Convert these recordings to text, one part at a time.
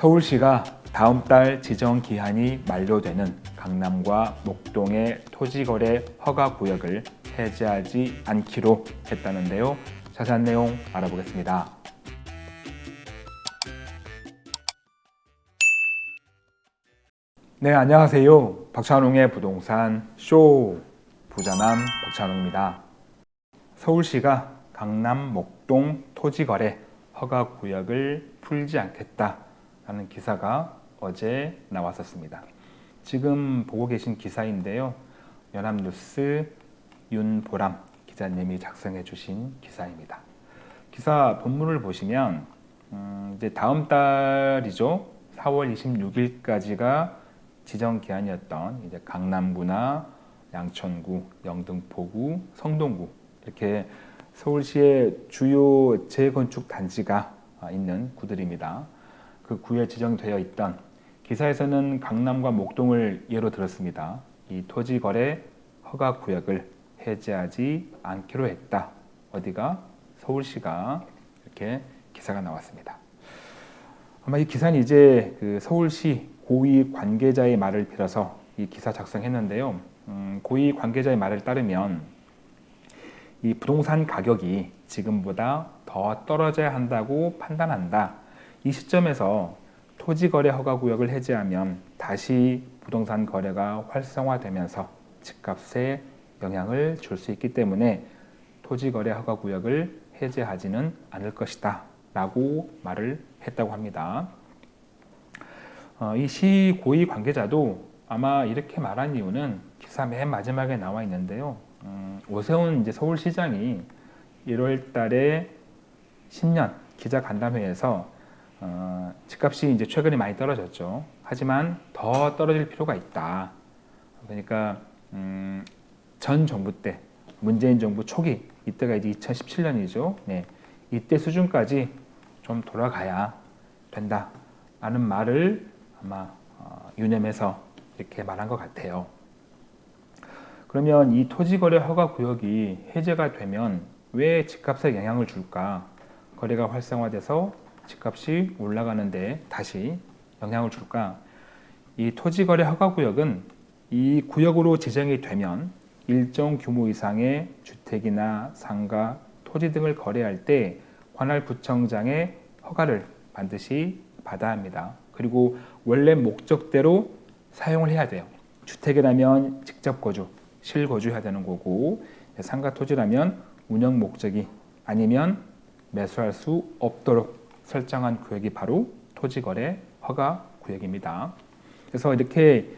서울시가 다음 달 지정 기한이 만료되는 강남과 목동의 토지거래 허가 구역을 해제하지 않기로 했다는데요. 자세한 내용 알아보겠습니다. 네, 안녕하세요. 박찬웅의 부동산 쇼 부자남 박찬웅입니다. 서울시가 강남 목동 토지거래 허가 구역을 풀지 않겠다 라는 기사가 어제 나왔었습니다. 지금 보고 계신 기사인데요. 연합뉴스 윤보람 기자님이 작성해 주신 기사입니다. 기사 본문을 보시면 음, 이제 다음 달이죠. 4월 26일까지가 지정 기한이었던 이제 강남구나 양천구, 영등포구, 성동구 이렇게 서울시의 주요 재건축 단지가 있는 구들입니다. 그 구에 지정되어 있던 기사에서는 강남과 목동을 예로 들었습니다. 이 토지 거래 허가 구역을 해제하지 않기로 했다. 어디가? 서울시가 이렇게 기사가 나왔습니다. 아마 이 기사는 이제 그 서울시 고위 관계자의 말을 빌어서 이 기사 작성했는데요. 음, 고위 관계자의 말을 따르면 이 부동산 가격이 지금보다 더 떨어져야 한다고 판단한다. 이 시점에서 토지거래 허가구역을 해제하면 다시 부동산 거래가 활성화되면서 집값에 영향을 줄 수 있기 때문에 토지거래 허가구역을 해제하지는 않을 것이다 라고 말을 했다고 합니다. 어, 이시 고위 관계자도 아마 이렇게 말한 이유는 기사 맨 마지막에 나와 있는데요. 음, 오세훈 이제 서울시장이 1월 달에 신년 기자 간담회에서 어, 집값이 이제 최근에 많이 떨어졌죠. 하지만 더 떨어질 필요가 있다. 그러니까 음, 전 정부 때 문재인 정부 초기 이때가 이제 2017년이죠. 네, 이때 수준까지 좀 돌아가야 된다. 라는 말을 아마 어, 유념해서 이렇게 말한 것 같아요. 그러면 이 토지거래 허가 구역이 해제가 되면 왜 집값에 영향을 줄까? 거래가 활성화돼서 집값이 올라가는데 다시 영향을 줄까? 이 토지거래 허가 구역은 이 구역으로 지정이 되면 일정 규모 이상의 주택이나 상가, 토지 등을 거래할 때 관할 구청장의 허가를 반드시 받아야 합니다. 그리고 원래 목적대로 사용을 해야 돼요. 주택이라면 직접 거주, 실거주해야 되는 거고 상가 토지라면 운영 목적이 아니면 매수할 수 없도록 설정한 구역이 바로 토지거래 허가 구역입니다. 그래서 이렇게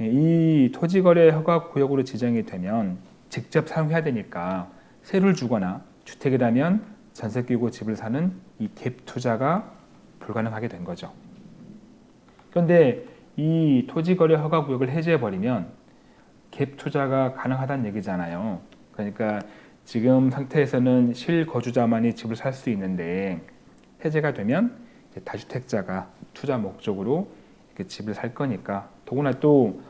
이 토지거래 허가 구역으로 지정이 되면 직접 사용해야 되니까 세를 주거나 주택이라면 전세 끼고 집을 사는 이 갭 투자가 불가능하게 된 거죠. 그런데 이 토지거래 허가 구역을 해제해버리면 갭 투자가 가능하다는 얘기잖아요. 그러니까 지금 상태에서는 실거주자만이 집을 살 수 있는데 해제가 되면 다주택자가 투자 목적으로 집을 살 거니까 더구나 또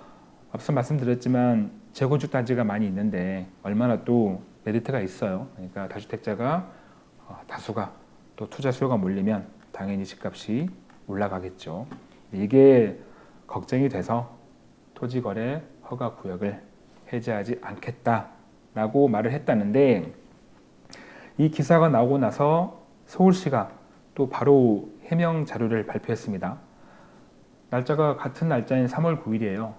앞서 말씀드렸지만 재건축 단지가 많이 있는데 얼마나 또 메리트가 있어요. 그러니까 다주택자가 어, 다수가 또 투자 수요가 몰리면 당연히 집값이 올라가겠죠. 이게 걱정이 돼서 토지거래 허가 구역을 해제하지 않겠다라고 말을 했다는데 이 기사가 나오고 나서 서울시가 또 바로 해명 자료를 발표했습니다. 날짜가 같은 날짜인 3월 9일이에요.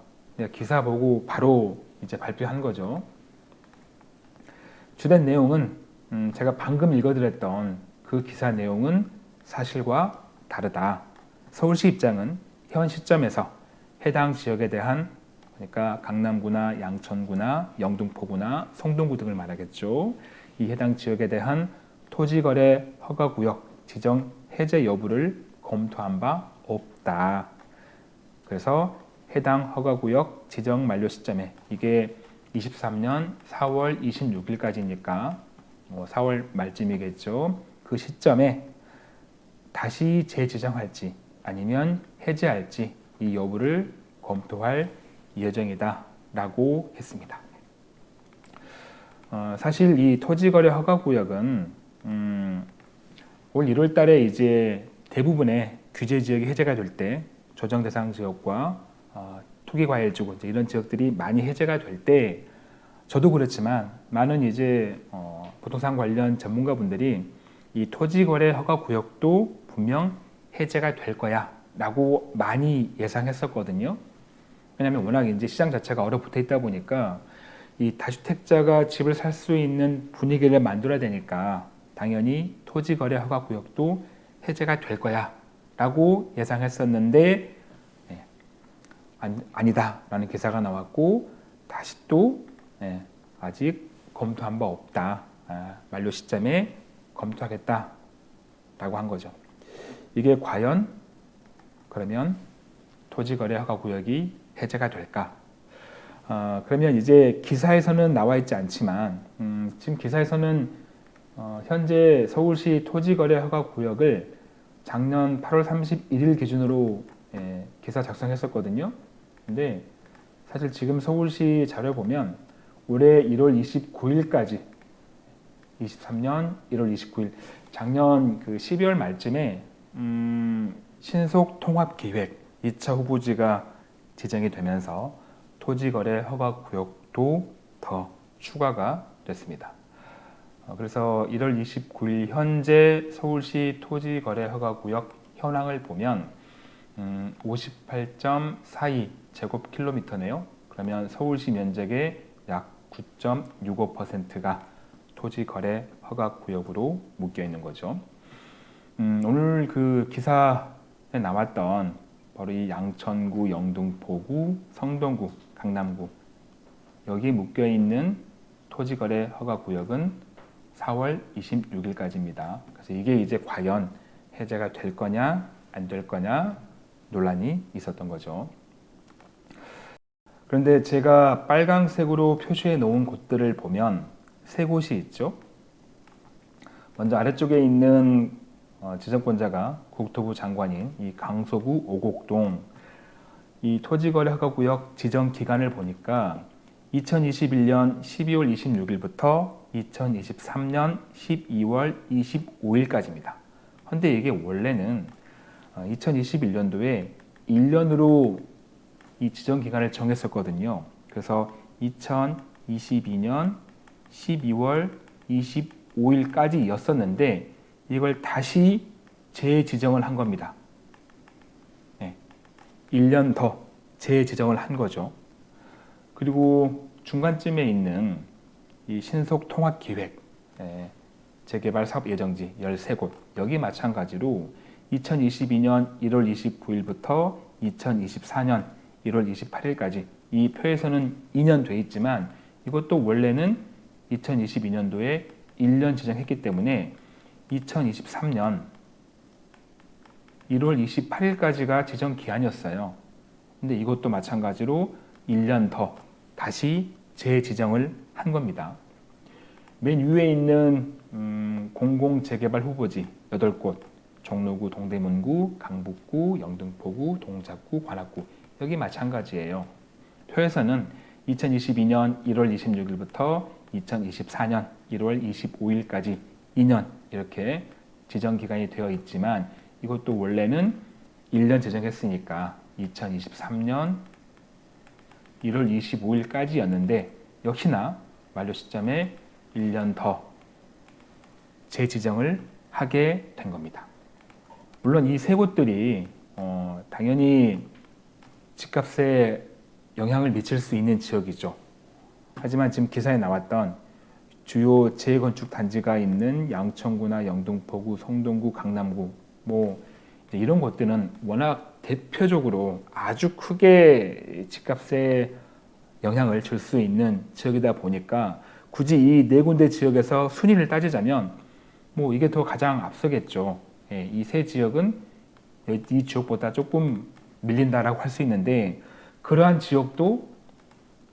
기사 보고 바로 이제 발표한 거죠. 주된 내용은 음 제가 방금 읽어드렸던 그 기사 내용은 사실과 다르다. 서울시 입장은 현 시점에서 해당 지역에 대한 그러니까 강남구나 양천구나 영등포구나 성동구 등을 말하겠죠. 이 해당 지역에 대한 토지거래 허가구역 지정 해제 여부를 검토한 바 없다. 그래서 해당 허가구역 지정 만료 시점에 이게 23년 4월 26일까지니까 4월 뭐 말쯤이겠죠. 그 시점에 다시 재지정할지 아니면 해제할지 이 여부를 검토할 예정이다 라고 했습니다. 어, 사실 이 토지거래 허가구역은 음, 올 1월 달에 이제 대부분의 규제 지역이 해제가 될 때 조정 대상 지역과 어, 투기 과열 지구 이런 지역들이 많이 해제가 될 때 저도 그렇지만 많은 이제 어, 부동산 관련 전문가분들이 이 토지 거래 허가 구역도 분명 해제가 될 거야 라고 많이 예상했었거든요. 왜냐하면 워낙 이제 시장 자체가 얼어붙어 있다 보니까 이 다주택자가 집을 살 수 있는 분위기를 만들어야 되니까 당연히 토지 거래 허가 구역도 해제가 될 거야 라고 예상했었는데 네, 아니, 다 라는 기사가 나왔고 다시 또 네, 아직 검토한 바 없다 아, 만료 시점에 검토하겠다 라고 한 거죠. 이게 과연 그러면 토지거래 허가 구역이 해제가 될까? 어, 그러면 이제 기사에서는 나와 있지 않지만 음, 지금 기사에서는 어, 현재 서울시 토지거래 허가 구역을 작년 8월 31일 기준으로 예, 기사 작성했었거든요. 근데 사실 지금 서울시 자료 보면 올해 1월 29일까지 23년 1월 29일 작년 그 12월 말쯤에 음, 신속 통합 계획 2차 후보지가 지정이 되면서 토지거래 허가 구역도 더 추가가 됐습니다. 어, 그래서 1월 29일 현재 서울시 토지거래 허가 구역 현황을 보면 음, 58.42 제곱킬로미터네요. 그러면 서울시 면적의 약 9.65%가 토지 거래 허가 구역으로 묶여 있는 거죠. 음, 오늘 그 기사에 나왔던 바로 이 양천구, 영등포구, 성동구, 강남구 여기 묶여 있는 토지 거래 허가 구역은 4월 26일까지입니다. 그래서 이게 이제 과연 해제가 될 거냐 안 될 거냐 논란이 있었던 거죠. 그런데 제가 빨강색으로 표시해 놓은 곳들을 보면 세 곳이 있죠. 먼저 아래쪽에 있는 어, 지정권자가 국토부 장관인 이 강서구 오곡동 이 토지거래 허가구역 지정 기간을 보니까 2021년 12월 26일부터 2023년 12월 25일까지입니다. 근데 이게 원래는 2021년도에 어, 1년으로 이 지정 기간을 정했었거든요. 그래서 2022년 12월 25일까지였었는데 이걸 다시 재지정을 한 겁니다. 네. 1년 더 재지정을 한 거죠. 그리고 중간쯤에 있는 이 신속 통합 기획 네. 재개발 사업 예정지 13곳 여기 마찬가지로 2022년 1월 29일부터 2024년 1월 28일까지 이 표에서는 2년 돼 있지만 이것도 원래는 2022년도에 1년 지정했기 때문에 2023년 1월 28일까지가 지정 기한이었어요. 근데 이것도 마찬가지로 1년 더 다시 재지정을 한 겁니다. 맨 위에 있는 음, 공공재개발 후보지 8곳 종로구, 동대문구, 강북구, 영등포구, 동작구, 관악구 여기 마찬가지예요. 표에서는 2022년 1월 26일부터 2024년 1월 25일까지 2년 이렇게 지정 기간이 되어 있지만 이것도 원래는 1년 지정했으니까 2023년 1월 25일까지였는데 역시나 만료 시점에 1년 더 재지정을 하게 된 겁니다. 물론 이 세 곳들이 어, 당연히 집값에 영향을 미칠 수 있는 지역이죠. 하지만 지금 기사에 나왔던 주요 재건축 단지가 있는 양천구나 영등포구, 성동구, 강남구 뭐 이런 곳들은 워낙 대표적으로 아주 크게 집값에 영향을 줄 수 있는 지역이다 보니까 굳이 이 네 군데 지역에서 순위를 따지자면 뭐 이게 더 가장 앞서겠죠. 예, 이세 지역은 이 지역보다 조금 밀린다라고 할 수 있는데 그러한 지역도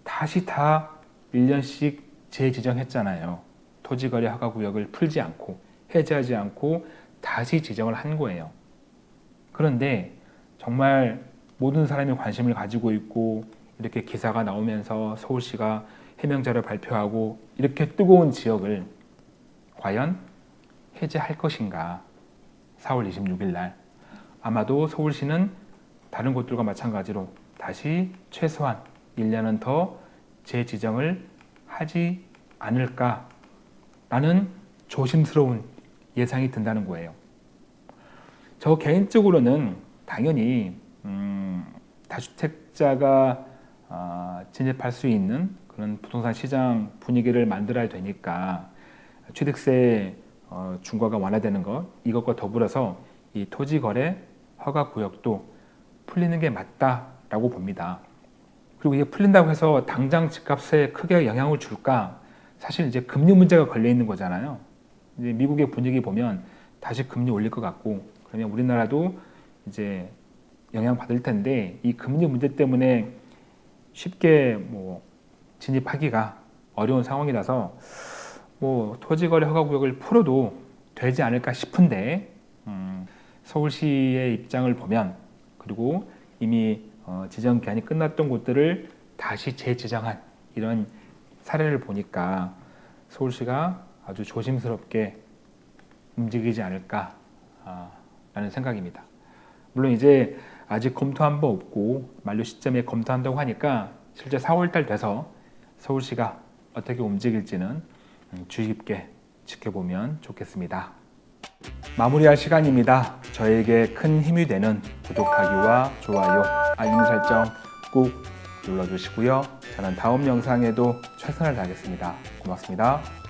다시 다 1년씩 재지정했잖아요. 토지거래 허가구역을 풀지 않고 해제하지 않고 다시 지정을 한 거예요. 그런데 정말 모든 사람이 관심을 가지고 있고 이렇게 기사가 나오면서 서울시가 해명자를 발표하고 이렇게 뜨거운 지역을 과연 해제할 것인가 4월 26일 날 아마도 서울시는 다른 곳들과 마찬가지로 다시 최소한 1년은 더 재지정을 하지 않을까 라는 조심스러운 예상이 든다는 거예요. 저 개인적으로는 당연히 음, 다주택자가 아, 진입할 수 있는 그런 부동산 시장 분위기를 만들어야 되니까 취득세 어, 중과가 완화되는 것 이것과 더불어서 이 토지 거래 허가 구역도 풀리는 게 맞다라고 봅니다. 그리고 이게 풀린다고 해서 당장 집값에 크게 영향을 줄까? 사실 이제 금리 문제가 걸려 있는 거잖아요. 이제 미국의 분위기 보면 다시 금리 올릴 것 같고 그러면 우리나라도 이제 영향 받을 텐데 이 금리 문제 때문에 쉽게 뭐 진입하기가 어려운 상황이라서 뭐 토지거래 허가구역을 풀어도 되지 않을까 싶은데 음, 서울시의 입장을 보면 그리고 이미 어, 지정 기한이 끝났던 곳들을 다시 재지정한 이런 사례를 보니까 서울시가 아주 조심스럽게 움직이지 않을까 아, 라는 생각입니다. 물론 이제 아직 검토한 바 없고 만료 시점에 검토한다고 하니까 실제 4월달 돼서 서울시가 어떻게 움직일지는 음, 주의 깊게 지켜보면 좋겠습니다. 마무리할 시간입니다. 저에게 큰 힘이 되는 구독하기와 좋아요, 알림 설정 꼭 눌러주시고요. 저는 다음 영상에도 최선을 다하겠습니다. 고맙습니다.